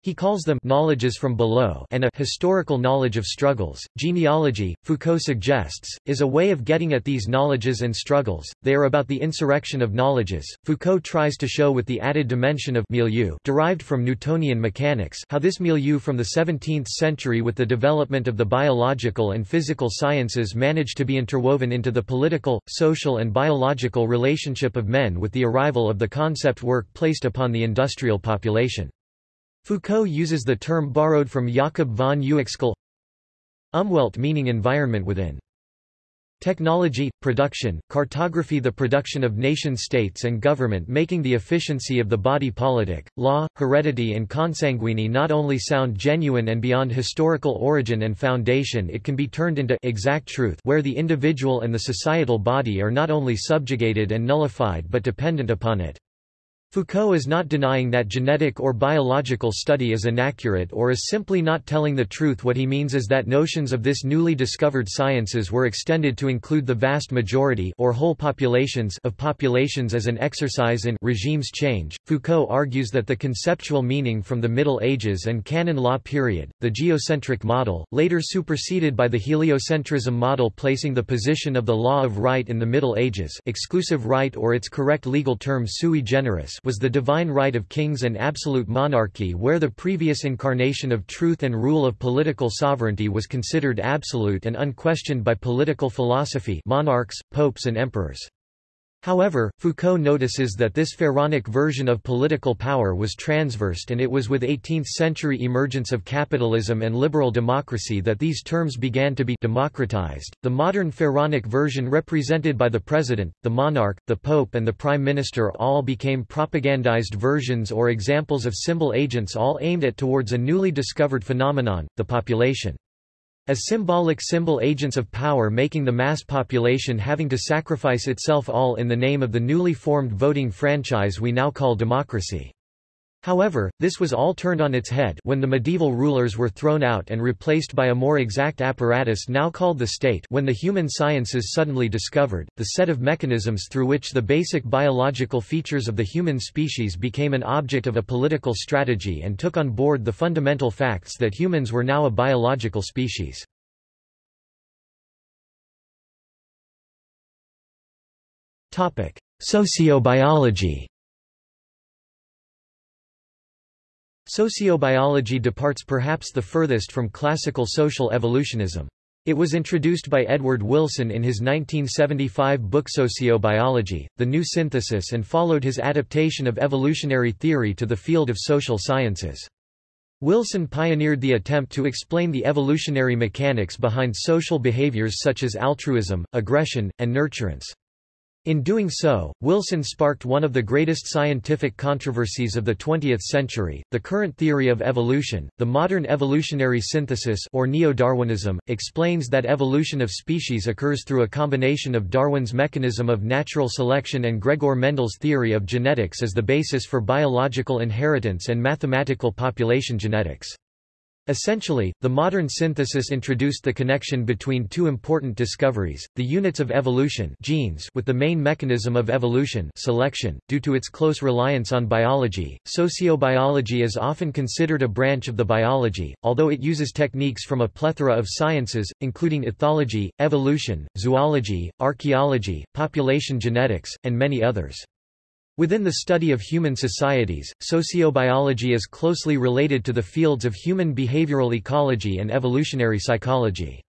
He calls them knowledges from below and a historical knowledge of struggles. Genealogy, Foucault suggests, is a way of getting at these knowledges and struggles. They are about the insurrection of knowledges. Foucault tries to show with the added dimension of milieu derived from Newtonian mechanics how this milieu from the 17th century with the development of the biological and physical sciences managed to be interwoven into the political, social and biological relationship of men with the arrival of the concept work placed upon the industrial population. Foucault uses the term borrowed from Jakob von Uexküll Umwelt meaning environment within. Technology, production, cartography The production of nation-states and government making the efficiency of the body politic, law, heredity and consanguine not only sound genuine and beyond historical origin and foundation it can be turned into exact truth where the individual and the societal body are not only subjugated and nullified but dependent upon it. Foucault is not denying that genetic or biological study is inaccurate or is simply not telling the truth what he means is that notions of this newly discovered sciences were extended to include the vast majority or whole populations of populations as an exercise in regimes change. Foucault argues that the conceptual meaning from the Middle Ages and canon law period, the geocentric model, later superseded by the heliocentrism model placing the position of the law of right in the Middle Ages exclusive right or its correct legal term sui generis was the divine right of kings and absolute monarchy where the previous incarnation of truth and rule of political sovereignty was considered absolute and unquestioned by political philosophy monarchs, popes and emperors. However, Foucault notices that this pharaonic version of political power was transversed and it was with 18th-century emergence of capitalism and liberal democracy that these terms began to be democratized. The modern pharaonic version represented by the president, the monarch, the pope and the prime minister all became propagandized versions or examples of symbol agents all aimed at towards a newly discovered phenomenon, the population as symbolic symbol agents of power making the mass population having to sacrifice itself all in the name of the newly formed voting franchise we now call democracy. However, this was all turned on its head when the medieval rulers were thrown out and replaced by a more exact apparatus now called the state when the human sciences suddenly discovered, the set of mechanisms through which the basic biological features of the human species became an object of a political strategy and took on board the fundamental facts that humans were now a biological species. Sociobiology Sociobiology departs perhaps the furthest from classical social evolutionism. It was introduced by Edward Wilson in his 1975 book Sociobiology, The New Synthesis and followed his adaptation of evolutionary theory to the field of social sciences. Wilson pioneered the attempt to explain the evolutionary mechanics behind social behaviors such as altruism, aggression, and nurturance. In doing so, Wilson sparked one of the greatest scientific controversies of the 20th century, the current theory of evolution. The modern evolutionary synthesis or neo-Darwinism explains that evolution of species occurs through a combination of Darwin's mechanism of natural selection and Gregor Mendel's theory of genetics as the basis for biological inheritance and mathematical population genetics. Essentially, the modern synthesis introduced the connection between two important discoveries, the units of evolution genes with the main mechanism of evolution selection. Due to its close reliance on biology, sociobiology is often considered a branch of the biology, although it uses techniques from a plethora of sciences, including ethology, evolution, zoology, archaeology, population genetics, and many others. Within the study of human societies, sociobiology is closely related to the fields of human behavioral ecology and evolutionary psychology.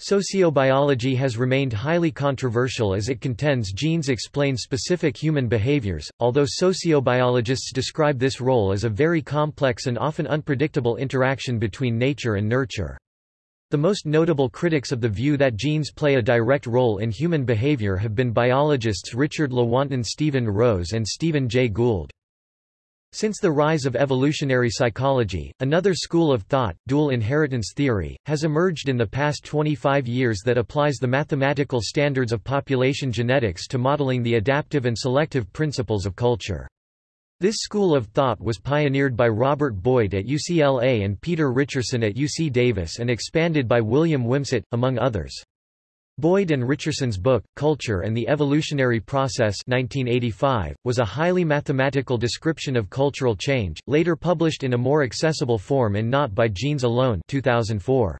Sociobiology has remained highly controversial as it contends genes explain specific human behaviors, although sociobiologists describe this role as a very complex and often unpredictable interaction between nature and nurture. The most notable critics of the view that genes play a direct role in human behavior have been biologists Richard Lewontin Stephen Rose and Stephen Jay Gould. Since the rise of evolutionary psychology, another school of thought, dual inheritance theory, has emerged in the past 25 years that applies the mathematical standards of population genetics to modeling the adaptive and selective principles of culture. This school of thought was pioneered by Robert Boyd at UCLA and Peter Richerson at UC Davis and expanded by William Wimsatt, among others. Boyd and Richerson's book, Culture and the Evolutionary Process 1985, was a highly mathematical description of cultural change, later published in a more accessible form in Not by Genes Alone 2004.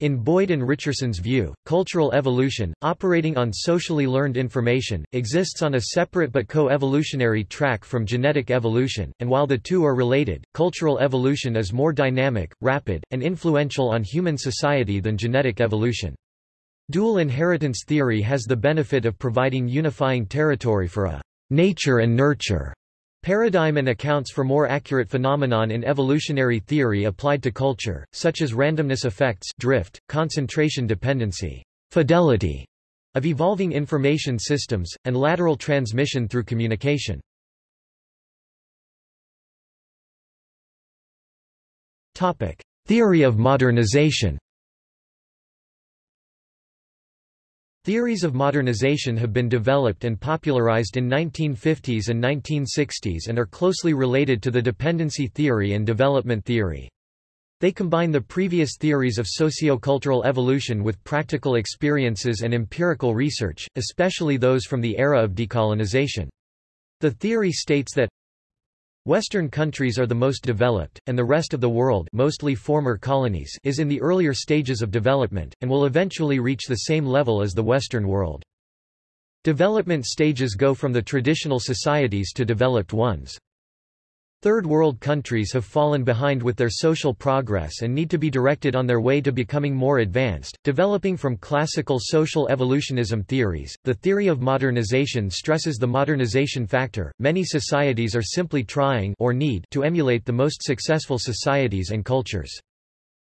In Boyd and Richerson's view, cultural evolution, operating on socially learned information, exists on a separate but co-evolutionary track from genetic evolution, and while the two are related, cultural evolution is more dynamic, rapid, and influential on human society than genetic evolution. Dual inheritance theory has the benefit of providing unifying territory for a nature and nurture paradigm and accounts for more accurate phenomenon in evolutionary theory applied to culture, such as randomness effects drift, concentration dependency, fidelity of evolving information systems, and lateral transmission through communication. Theory of modernization Theories of modernization have been developed and popularized in 1950s and 1960s and are closely related to the dependency theory and development theory. They combine the previous theories of sociocultural evolution with practical experiences and empirical research, especially those from the era of decolonization. The theory states that Western countries are the most developed, and the rest of the world mostly former colonies is in the earlier stages of development, and will eventually reach the same level as the Western world. Development stages go from the traditional societies to developed ones. Third world countries have fallen behind with their social progress and need to be directed on their way to becoming more advanced. Developing from classical social evolutionism theories, the theory of modernization stresses the modernization factor. Many societies are simply trying or need to emulate the most successful societies and cultures.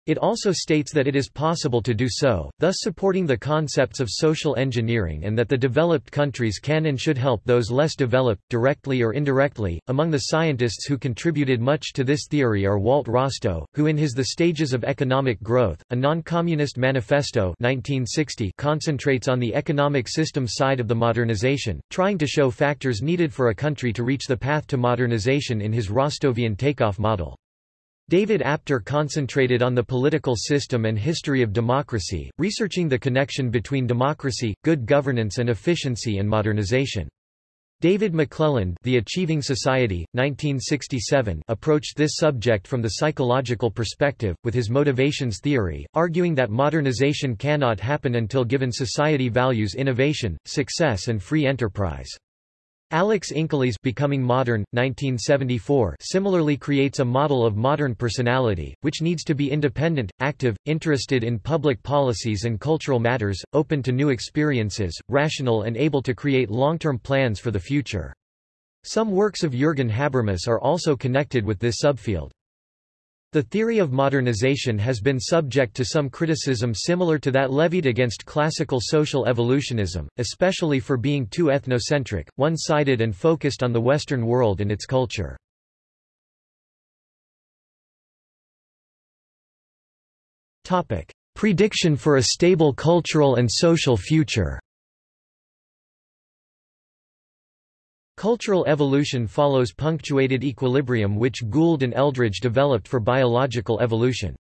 It also states that it is possible to do so, thus supporting the concepts of social engineering and that the developed countries can and should help those less developed, directly or indirectly. Among the scientists who contributed much to this theory are Walt Rostow, who in his The Stages of Economic Growth, a non-communist manifesto 1960 concentrates on the economic system side of the modernization, trying to show factors needed for a country to reach the path to modernization in his Rostovian takeoff model. David Apter concentrated on the political system and history of democracy, researching the connection between democracy, good governance and efficiency and modernization. David McClelland The Achieving Society, 1967 approached this subject from the psychological perspective, with his motivations theory, arguing that modernization cannot happen until given society values innovation, success and free enterprise. Alex Inkeles Becoming Modern, 1974 similarly creates a model of modern personality, which needs to be independent, active, interested in public policies and cultural matters, open to new experiences, rational and able to create long-term plans for the future. Some works of Jürgen Habermas are also connected with this subfield. The theory of modernization has been subject to some criticism similar to that levied against classical social evolutionism, especially for being too ethnocentric, one-sided and focused on the Western world and its culture. Prediction for a stable cultural and social future Cultural evolution follows punctuated equilibrium which Gould and Eldredge developed for biological evolution.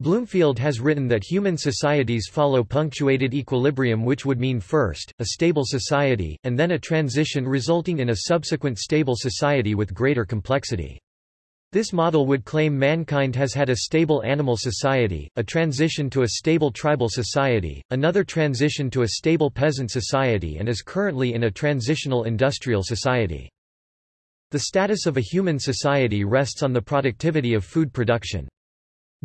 Bloomfield has written that human societies follow punctuated equilibrium which would mean first, a stable society, and then a transition resulting in a subsequent stable society with greater complexity. This model would claim mankind has had a stable animal society, a transition to a stable tribal society, another transition to a stable peasant society and is currently in a transitional industrial society. The status of a human society rests on the productivity of food production.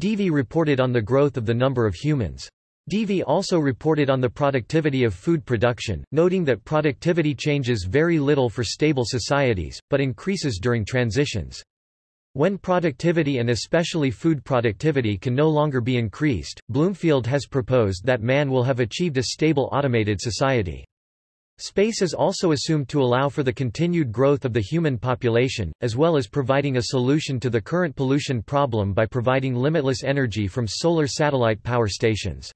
Deevey reported on the growth of the number of humans. Deevey also reported on the productivity of food production, noting that productivity changes very little for stable societies, but increases during transitions. When productivity and especially food productivity can no longer be increased, Bloomfield has proposed that man will have achieved a stable automated society. Space is also assumed to allow for the continued growth of the human population, as well as providing a solution to the current pollution problem by providing limitless energy from solar satellite power stations.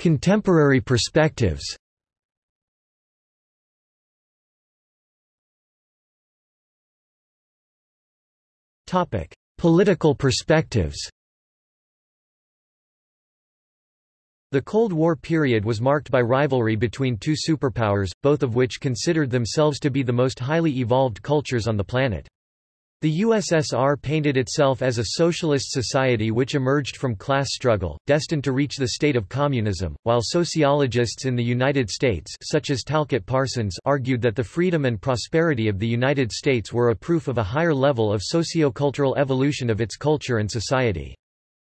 Contemporary perspectives Political perspectives The Cold War period was marked by rivalry between two superpowers, both of which considered themselves to be the most highly evolved cultures on the planet. The USSR painted itself as a socialist society which emerged from class struggle, destined to reach the state of communism, while sociologists in the United States such as Talcott Parsons argued that the freedom and prosperity of the United States were a proof of a higher level of sociocultural evolution of its culture and society.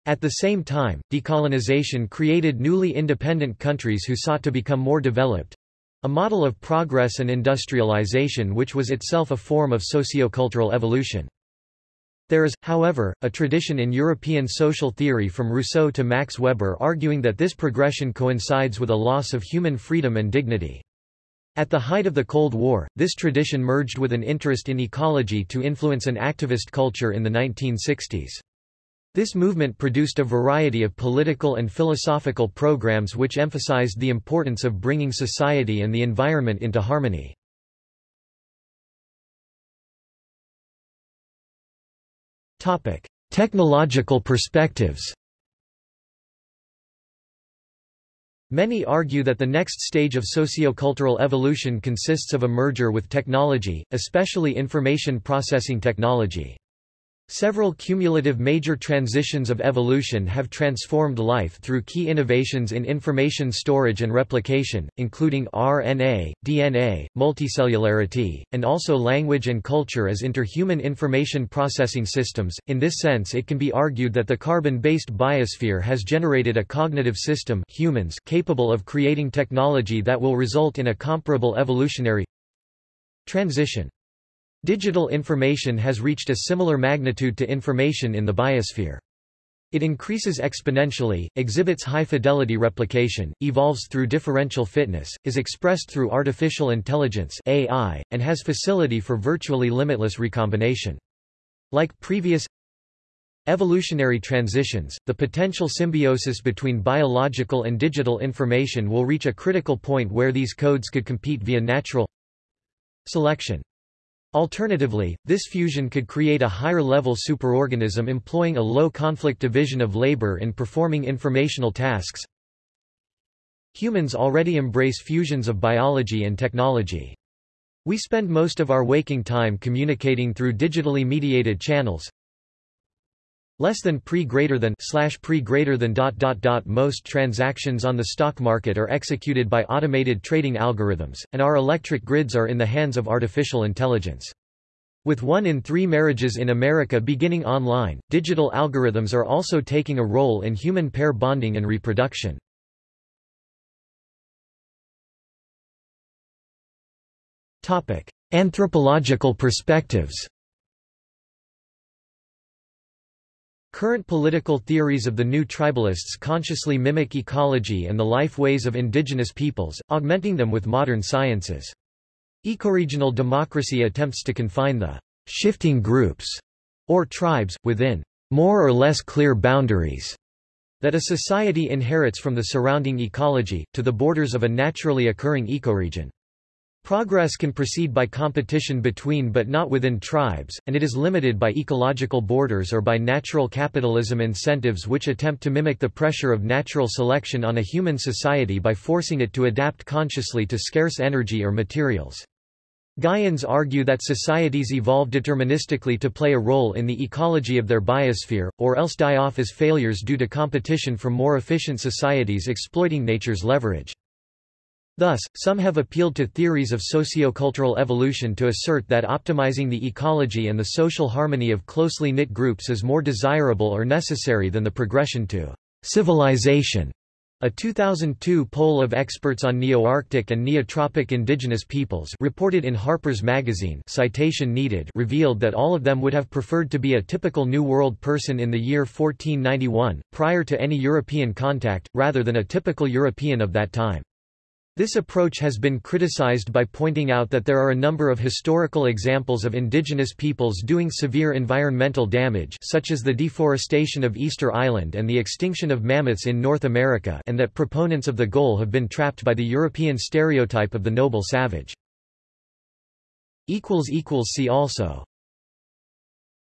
At the same time, decolonization created newly independent countries who sought to become more developed, a model of progress and industrialization which was itself a form of sociocultural evolution. There is, however, a tradition in European social theory from Rousseau to Max Weber arguing that this progression coincides with a loss of human freedom and dignity. At the height of the Cold War, this tradition merged with an interest in ecology to influence an activist culture in the 1960s. This movement produced a variety of political and philosophical programs which emphasized the importance of bringing society and the environment into harmony. Technological perspectives Many argue that the next stage of sociocultural evolution consists of a merger with technology, especially information processing technology. Several cumulative major transitions of evolution have transformed life through key innovations in information storage and replication, including RNA, DNA, multicellularity, and also language and culture as interhuman information processing systems. In this sense, it can be argued that the carbon-based biosphere has generated a cognitive system humans capable of creating technology that will result in a comparable evolutionary transition. Digital information has reached a similar magnitude to information in the biosphere. It increases exponentially, exhibits high-fidelity replication, evolves through differential fitness, is expressed through artificial intelligence AI, and has facility for virtually limitless recombination. Like previous evolutionary transitions, the potential symbiosis between biological and digital information will reach a critical point where these codes could compete via natural selection. Alternatively, this fusion could create a higher-level superorganism employing a low-conflict division of labor in performing informational tasks. Humans already embrace fusions of biology and technology. We spend most of our waking time communicating through digitally mediated channels, less than pre greater than slash pre greater than dot dot dot most transactions on the stock market are executed by automated trading algorithms and our electric grids are in the hands of artificial intelligence with one in three marriages in America beginning online, digital algorithms are also taking a role in human pair bonding and reproduction. Anthropological perspectives Current political theories of the new tribalists consciously mimic ecology and the life ways of indigenous peoples, augmenting them with modern sciences. Ecoregional democracy attempts to confine the shifting groups or tribes, within more or less clear boundaries that a society inherits from the surrounding ecology, to the borders of a naturally occurring ecoregion. Progress can proceed by competition between but not within tribes, and it is limited by ecological borders or by natural capitalism incentives which attempt to mimic the pressure of natural selection on a human society by forcing it to adapt consciously to scarce energy or materials. Gaians argue that societies evolve deterministically to play a role in the ecology of their biosphere, or else die off as failures due to competition from more efficient societies exploiting nature's leverage. Thus, some have appealed to theories of sociocultural evolution to assert that optimizing the ecology and the social harmony of closely knit groups is more desirable or necessary than the progression to civilization. A 2002 poll of experts on Nearctic and Neotropic indigenous peoples reported in Harper's Magazine citation needed revealed that all of them would have preferred to be a typical New World person in the year 1491, prior to any European contact, rather than a typical European of that time. This approach has been criticized by pointing out that there are a number of historical examples of indigenous peoples doing severe environmental damage such as the deforestation of Easter Island and the extinction of mammoths in North America and that proponents of the goal have been trapped by the European stereotype of the noble savage. See also